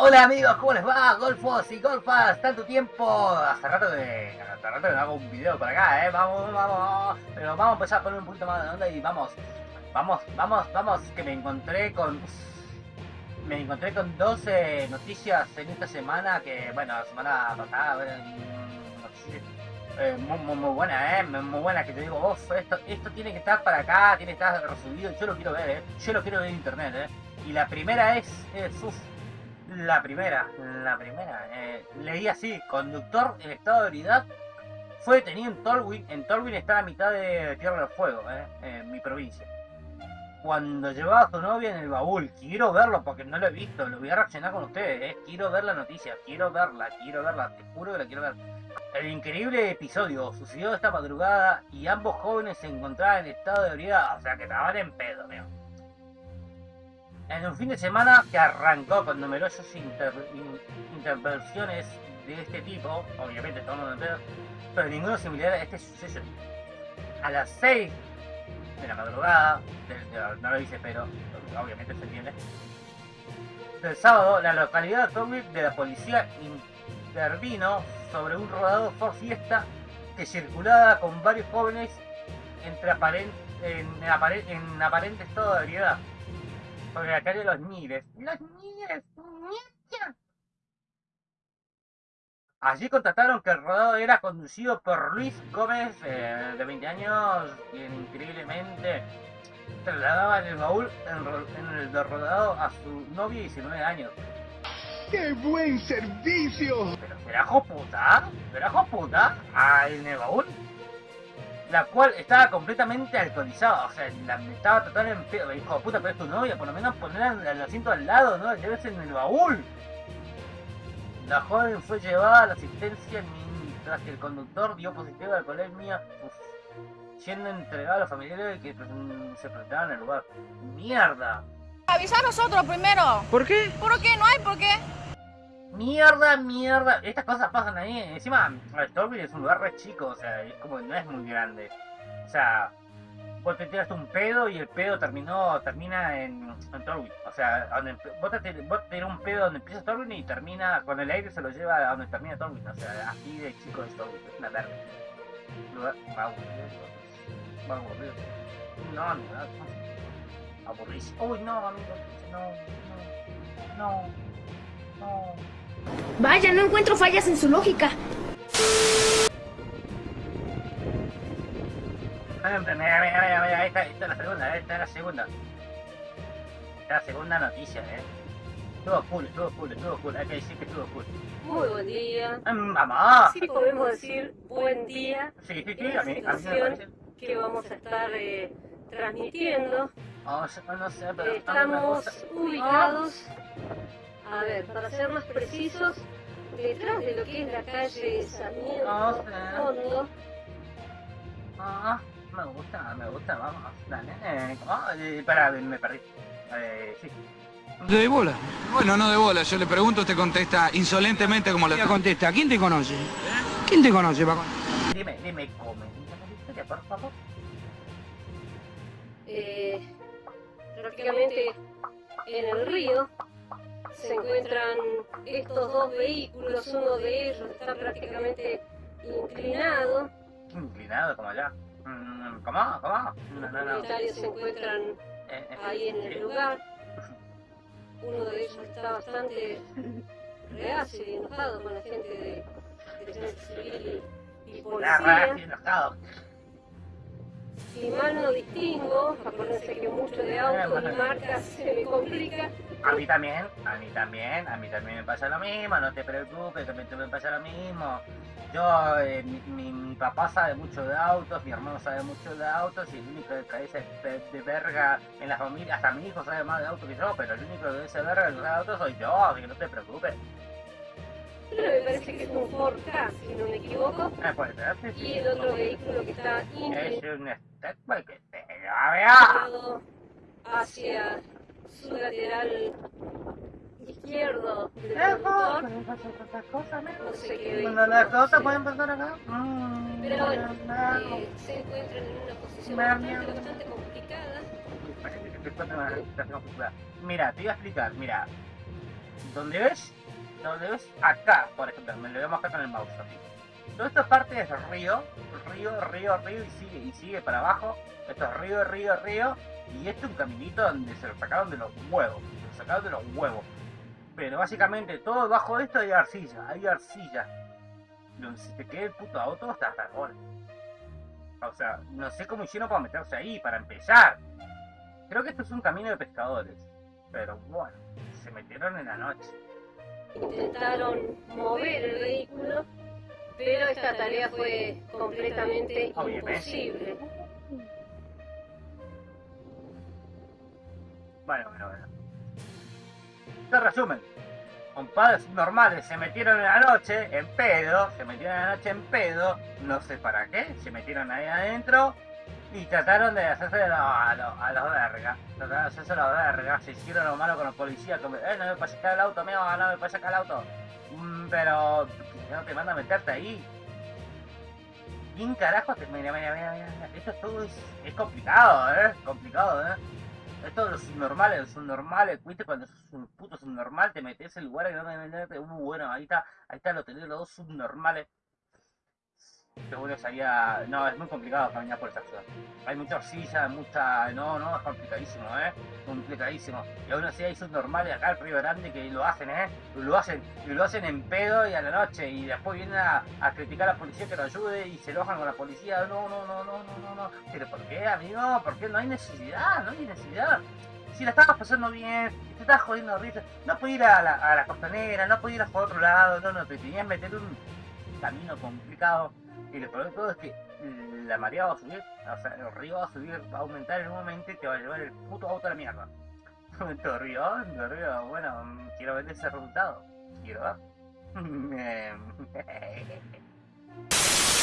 Hola amigos, ¿cómo les va? Golfos y golfas, tanto tiempo. Hace rato que, hace rato que hago un video por acá, eh. Vamos, vamos. Pero vamos a empezar a poner un poquito más de onda y vamos. Vamos, vamos, vamos. Que me encontré con. Me encontré con 12 noticias en esta semana que, bueno, la semana pasada, eh, muy, muy, buena, eh, muy buena, que te digo, vos, esto, esto tiene que estar para acá, tiene que estar resubido, yo lo quiero ver, eh, yo lo quiero ver en internet, eh. Y la primera es, es la primera, la primera, eh, leí así, conductor en estado de ebriedad fue detenido en Tolwyn, en Tolwyn está a mitad de Tierra del Fuego, eh, en mi provincia. Cuando llevaba a su novia en el baúl, quiero verlo porque no lo he visto, lo voy a reaccionar con ustedes, eh, quiero ver la noticia, quiero verla, quiero verla, te juro que la quiero ver. El increíble episodio sucedió esta madrugada y ambos jóvenes se encontraban en estado de ebriedad, o sea que estaban en pedo, mío. En un fin de semana que arrancó con numerosas inter in intervenciones de este tipo, obviamente todo en pedo, pero ninguno similar a este suceso. A las 6 de la madrugada, no lo dice pero, obviamente se entiende, del sábado, la localidad de la policía intervino sobre un rodado Ford Fiesta que circulaba con varios jóvenes en, en, aparente estado de ebriedad sobre la calle de Los Niles. ¡Los Niles! Allí constataron que el rodado era conducido por Luis Gómez, eh, de 20 años, quien increíblemente trasladaba en el baúl en, en el rodado a su novia de 19 años. ¡Qué buen servicio! ¿Pero será puta? ¿Será puta? Ah, en el baúl. La cual estaba completamente alcoholizada, o sea, la estaba totalmente en pedo. Hijo de puta, pero es tu novia, por lo menos ponerla el asiento al lado, ¿no? Lleves en el baúl. La joven fue llevada a la asistencia mientras que el conductor dio positivo de alcoholemia, uf, siendo entregado a los familiares que se presentaban en el lugar. ¡Mierda! Avisa a nosotros primero. ¿Por qué? ¿Por qué? No hay por qué. Mierda, mierda. Estas cosas pasan ahí. Encima, Stormville es un lugar re chico, o sea, es como no es muy grande. O sea, vos te tiraste un pedo y el pedo terminó, termina en, en. O sea, vos, te, vos un pedo donde empieza Torwin y termina, con el aire se lo lleva a donde termina Torwin. O sea, así de chico es Torwin, es una verga. Lugar, aburrido. Aburrido. No, no. Aburrísimo. Uy, no, amigo, no, no, no. Vaya, no encuentro fallas en su lógica. Mira, mira, mira, mira, esta, esta es la segunda, esta es la segunda. Esta es la segunda noticia, eh. Estuvo cool, estuvo cool, estuvo cool, hay que decir que estuvo cool. Muy buen día. ¡Mamá! Sí podemos decir buen día. Sí, sí, sí, a mí, a mí me situación parece. que vamos a estar eh, transmitiendo. Oh, no, no sé, pero... Estamos ubicados, a ver, para ser más precisos, detrás de lo que es la calle Sarmiento, sé. fondo. Ah, me gusta, me gusta, vamos, dale. Eh, oh, eh, pará, me perdí. Eh, sí. De bola. Bueno, no de bola. Yo le pregunto, usted contesta insolentemente como la contesta. ¿Quién te conoce? ¿Quién te conoce, Paco? Dime, dime, come. Dime la historia, por favor. Eh, prácticamente en el río se encuentran estos dos vehículos, uno de ellos está prácticamente inclinado, Inclinado, como allá. Mm, ¿Cómo? ¿Cómo? No, los no, propietarios se encuentran ahí en el lugar. Uno de ellos está bastante reacio y enojado con la gente de defensa civil y, y policía. enojado. Si mal no distingo, acuérdense que mucho de autos y marcas se me complica. A mí también, a mí también, a mí también me pasa lo mismo, no te preocupes, que a también me pasa lo mismo. Yo, eh, mi, mi, mi papá sabe mucho de autos, mi hermano sabe mucho de autos y el único de cabeza de, de verga en la familia, hasta mi hijo sabe más de autos que yo, pero el único de ese verga que sabe de autos soy yo, así que no te preocupes. Pero me parece que es un Ford Ka, si no me equivoco. Puede ser, sí. Y el otro vehículo que está Es un step que te vea. hacia su lateral izquierdo del cosas, ¿no? Sé qué Cuando las vehículo cosas pueden pasar acá. Mm, Pero bueno, no. eh, se encuentran en una posición bastante, bastante complicada. Parece que estoy pasando una situación complicada. Mira, te iba a explicar, mira. donde ves, donde ves acá, por ejemplo, me lo voy a mostrar con el mouse. Toda esta parte es río, río, río, río y sigue, y sigue para abajo. Esto es río, río, río. Y este es un caminito donde se lo sacaron de los huevos. Se lo sacaron de los huevos. Pero básicamente todo debajo de esto hay arcilla, hay arcilla. Donde se te quede el puto auto hasta hasta el O sea, no sé cómo hicieron para meterse ahí, para empezar. Creo que esto es un camino de pescadores. Pero bueno, se metieron en la noche. Intentaron mover el vehículo, pero esta tarea fue completamente imposible. Bueno, bueno, bueno. Te resumen. Compadres normales se metieron en la noche en pedo, se metieron en la noche en pedo, no sé para qué, se metieron ahí adentro y trataron de hacerse a, los a los vergas. Trataron de hacerse a los vergas, se hicieron lo malo con los policías, como, eh, no me puedes sacar el auto, mío, no me puedes sacar el auto. Mm, pero, no te manda a meterte ahí. ¿Quién carajo te... Mira, mira, mira, mira. Esto todo es, complicado, ¿eh? Complicado, ¿eh? Esto de los subnormales, los ¿viste? Cuando sos un puto subnormal te metes en lugares que no deben meterte. Uh, bueno, ahí está, ahí está lo tenés los dos subnormales. Bueno sería... No, es muy complicado caminar por esa ciudad. Hay mucha arcilla, mucha... No, no, es complicadísimo, ¿eh? Complicadísimo. Y aún así hay subnormales acá en Río Grande que lo hacen, ¿eh? Lo hacen, y lo hacen en pedo y a la noche. Y después vienen a, criticar a la policía que lo ayude y se enojan con la policía. No, no, no, no, no, no, no. Pero ¿por qué, amigo? ¿Por qué no hay necesidad? No hay necesidad. Si la estabas pasando bien, te estabas jodiendo risa, no podías ir a la, a la costanera, no podías ir a otro lado, no, no, te tenías meter un camino complicado. Y lo peor de todo es que la marea va a subir, o sea, el río va a subir, va a aumentar en un momento y te va a llevar el puto auto a la mierda. Tu río, bueno, quiero ver ese resultado. Quiero ver.